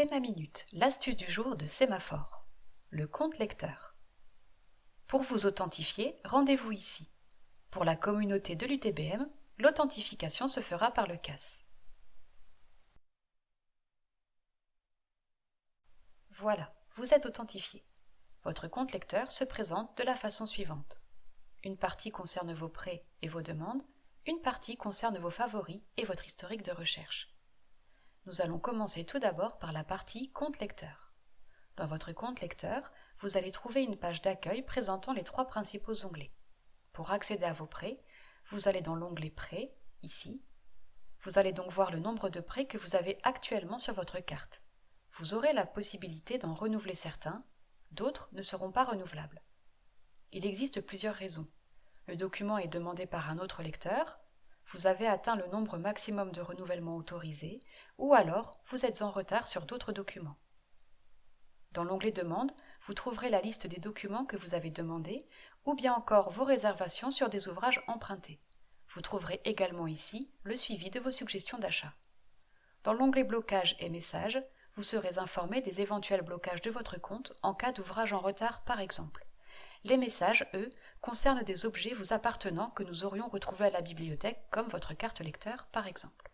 C'est ma minute, l'astuce du jour de Sémaphore. Le compte lecteur. Pour vous authentifier, rendez-vous ici. Pour la communauté de l'UTBM, l'authentification se fera par le CAS. Voilà, vous êtes authentifié. Votre compte lecteur se présente de la façon suivante. Une partie concerne vos prêts et vos demandes, une partie concerne vos favoris et votre historique de recherche. Nous allons commencer tout d'abord par la partie compte lecteur. Dans votre compte lecteur, vous allez trouver une page d'accueil présentant les trois principaux onglets. Pour accéder à vos prêts, vous allez dans l'onglet Prêts, ici. Vous allez donc voir le nombre de prêts que vous avez actuellement sur votre carte. Vous aurez la possibilité d'en renouveler certains, d'autres ne seront pas renouvelables. Il existe plusieurs raisons. Le document est demandé par un autre lecteur, vous avez atteint le nombre maximum de renouvellements autorisés, ou alors vous êtes en retard sur d'autres documents. Dans l'onglet Demande, vous trouverez la liste des documents que vous avez demandés, ou bien encore vos réservations sur des ouvrages empruntés. Vous trouverez également ici le suivi de vos suggestions d'achat. Dans l'onglet Blocage et Messages, vous serez informé des éventuels blocages de votre compte en cas d'ouvrage en retard par exemple. Les messages, eux, concernent des objets vous appartenant que nous aurions retrouvés à la bibliothèque, comme votre carte lecteur par exemple.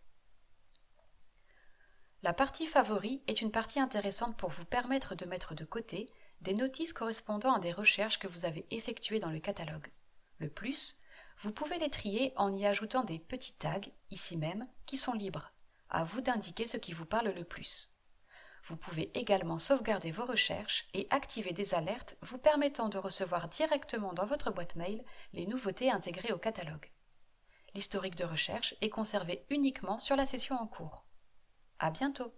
La partie Favoris est une partie intéressante pour vous permettre de mettre de côté des notices correspondant à des recherches que vous avez effectuées dans le catalogue. Le plus, vous pouvez les trier en y ajoutant des petits tags, ici même, qui sont libres. À vous d'indiquer ce qui vous parle le plus. Vous pouvez également sauvegarder vos recherches et activer des alertes vous permettant de recevoir directement dans votre boîte mail les nouveautés intégrées au catalogue. L'historique de recherche est conservé uniquement sur la session en cours. À bientôt!